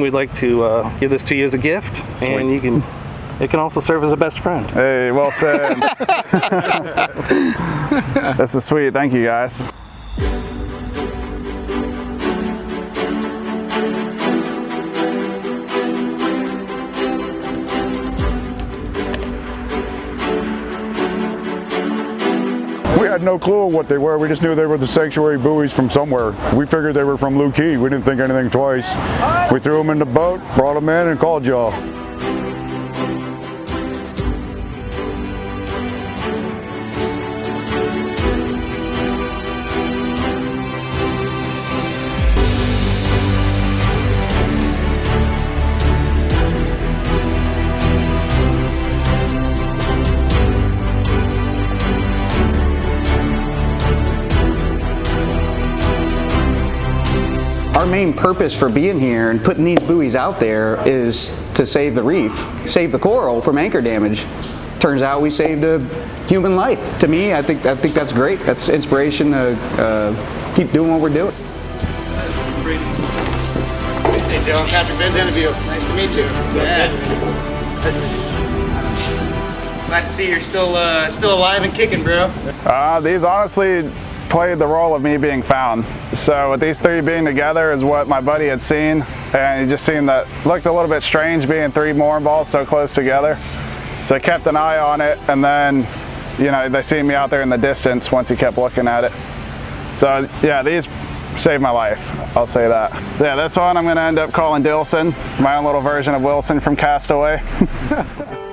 We'd like to uh, give this to you as a gift, and you can. It can also serve as a best friend. Hey, well said. this is sweet. Thank you, guys. Had no clue what they were. We just knew they were the sanctuary buoys from somewhere. We figured they were from Looe Key. We didn't think anything twice. We threw them in the boat, brought them in, and called y'all. Our main purpose for being here and putting these buoys out there is to save the reef, save the coral from anchor damage. Turns out we saved a human life. To me, I think I think that's great. That's inspiration to uh, keep doing what we're doing. Hey Dylan, Patrick Ben's interview. Nice to meet you. Yeah. Glad to see you're still uh, still alive and kicking, bro. Uh, these honestly played the role of me being found. So with these three being together is what my buddy had seen, and he just seemed that looked a little bit strange being three mooring balls so close together. So I kept an eye on it, and then, you know, they seen me out there in the distance once he kept looking at it. So yeah, these saved my life, I'll say that. So yeah, this one I'm gonna end up calling Dilson, my own little version of Wilson from Castaway.